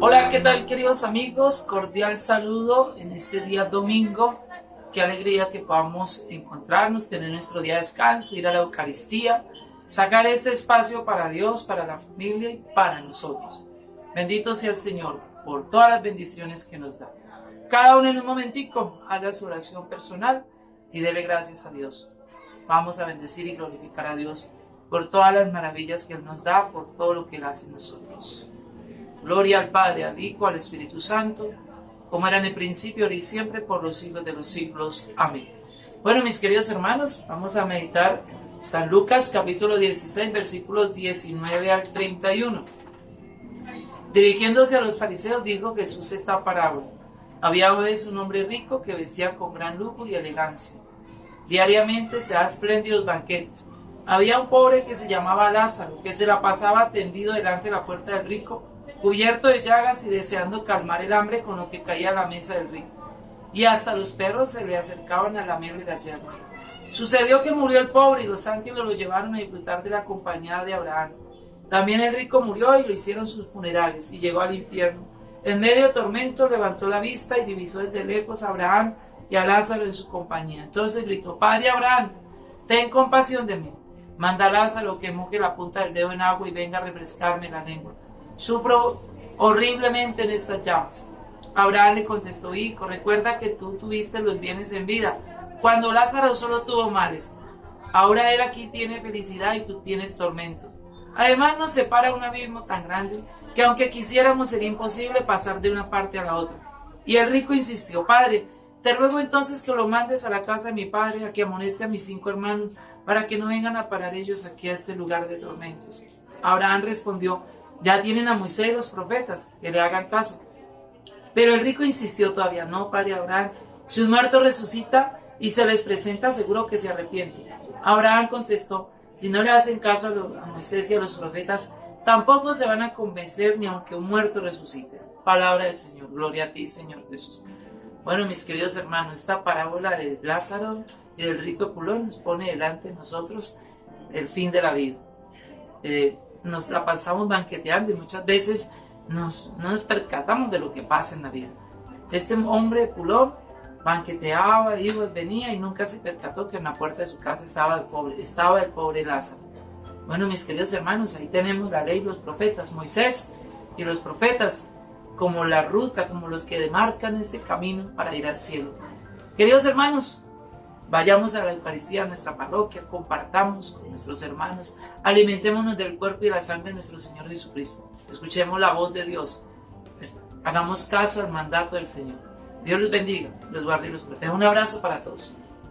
Hola, ¿qué tal queridos amigos? Cordial saludo en este día domingo. Qué alegría que podamos encontrarnos, tener nuestro día de descanso, ir a la Eucaristía, sacar este espacio para Dios, para la familia y para nosotros. Bendito sea el Señor por todas las bendiciones que nos da. Cada uno en un momentico haga su oración personal y dele gracias a Dios. Vamos a bendecir y glorificar a Dios por todas las maravillas que Él nos da, por todo lo que Él hace en nosotros. Gloria al Padre, al Hijo, al Espíritu Santo, como era en el principio, ahora y siempre, por los siglos de los siglos. Amén. Bueno, mis queridos hermanos, vamos a meditar San Lucas capítulo 16, versículos 19 al 31. Dirigiéndose a los fariseos, dijo Jesús esta parábola. Había una vez un hombre rico que vestía con gran lujo y elegancia. Diariamente se da espléndidos banquetes. Había un pobre que se llamaba Lázaro, que se la pasaba tendido delante de la puerta del rico, cubierto de llagas y deseando calmar el hambre con lo que caía a la mesa del rico. Y hasta los perros se le acercaban a lamerle las llagas. Sucedió que murió el pobre y los ángeles lo llevaron a disfrutar de la compañía de Abraham. También el rico murió y lo hicieron sus funerales y llegó al infierno. En medio de tormento levantó la vista y divisó desde lejos a Abraham y a Lázaro en su compañía. Entonces gritó, Padre Abraham, ten compasión de mí. Manda a Lázaro que moje la punta del dedo en agua y venga a refrescarme la lengua. Sufro horriblemente en estas llamas. Abraham le contestó, hijo, recuerda que tú tuviste los bienes en vida, cuando Lázaro solo tuvo males. Ahora él aquí tiene felicidad y tú tienes tormentos. Además nos separa un abismo tan grande que aunque quisiéramos sería imposible pasar de una parte a la otra. Y el rico insistió, Padre, te ruego entonces que lo mandes a la casa de mi padre, a que amoneste a mis cinco hermanos, para que no vengan a parar ellos aquí a este lugar de tormentos. Abraham respondió, ya tienen a Moisés y los profetas, que le hagan caso. Pero el rico insistió todavía, no, padre Abraham, si un muerto resucita y se les presenta, seguro que se arrepiente. Abraham contestó, si no le hacen caso a, Moisés y a los profetas, tampoco se van a convencer ni aunque un muerto resucite. Palabra del Señor, gloria a ti, Señor Jesús. Bueno, mis queridos hermanos, esta parábola de Lázaro y del rico Pulón nos pone delante de nosotros el fin de la vida. Eh, nos la pasamos banqueteando y muchas veces nos, no nos percatamos de lo que pasa en la vida. Este hombre Pulón banqueteaba, iba, venía y nunca se percató que en la puerta de su casa estaba el pobre, estaba el pobre Lázaro. Bueno, mis queridos hermanos, ahí tenemos la ley, los profetas, Moisés y los profetas, como la ruta, como los que demarcan este camino para ir al cielo. Queridos hermanos, vayamos a la Eucaristía, a nuestra parroquia, compartamos con nuestros hermanos, alimentémonos del cuerpo y la sangre de nuestro Señor Jesucristo. Escuchemos la voz de Dios, hagamos caso al mandato del Señor. Dios los bendiga, los guarde y los proteja. Un abrazo para todos.